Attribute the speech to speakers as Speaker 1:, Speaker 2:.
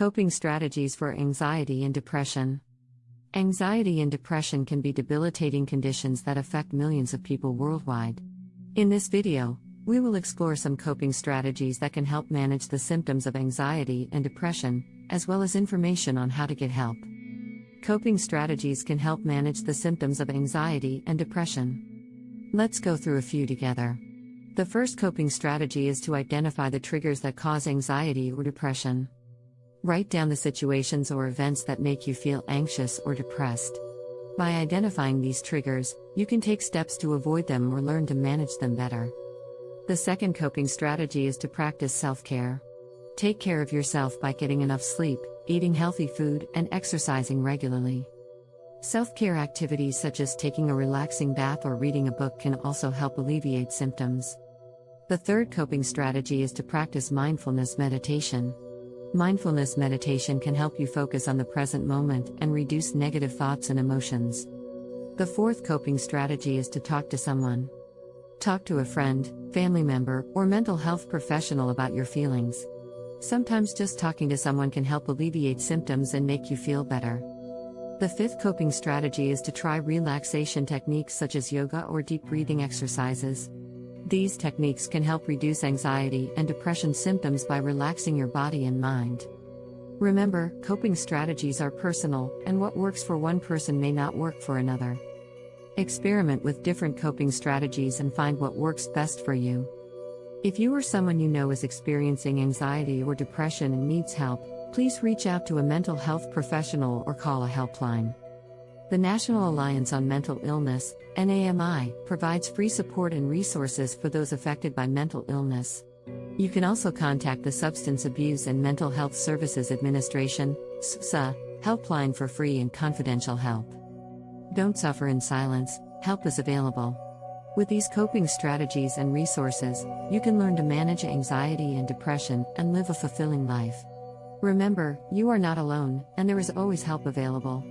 Speaker 1: Coping strategies for anxiety and depression. Anxiety and depression can be debilitating conditions that affect millions of people worldwide. In this video, we will explore some coping strategies that can help manage the symptoms of anxiety and depression, as well as information on how to get help. Coping strategies can help manage the symptoms of anxiety and depression. Let's go through a few together. The first coping strategy is to identify the triggers that cause anxiety or depression. Write down the situations or events that make you feel anxious or depressed. By identifying these triggers, you can take steps to avoid them or learn to manage them better. The second coping strategy is to practice self care. Take care of yourself by getting enough sleep, eating healthy food, and exercising regularly. Self care activities such as taking a relaxing bath or reading a book can also help alleviate symptoms. The third coping strategy is to practice mindfulness meditation. Mindfulness meditation can help you focus on the present moment and reduce negative thoughts and emotions. The fourth coping strategy is to talk to someone. Talk to a friend, family member, or mental health professional about your feelings. Sometimes just talking to someone can help alleviate symptoms and make you feel better. The fifth coping strategy is to try relaxation techniques such as yoga or deep breathing exercises. These techniques can help reduce anxiety and depression symptoms by relaxing your body and mind. Remember, coping strategies are personal, and what works for one person may not work for another. Experiment with different coping strategies and find what works best for you. If you or someone you know is experiencing anxiety or depression and needs help, please reach out to a mental health professional or call a helpline. The National Alliance on Mental Illness, NAMI, provides free support and resources for those affected by mental illness. You can also contact the Substance Abuse and Mental Health Services Administration, SAMHSA, helpline for free and confidential help. Don't suffer in silence, help is available. With these coping strategies and resources, you can learn to manage anxiety and depression and live a fulfilling life. Remember, you are not alone, and there is always help available.